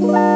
Bye.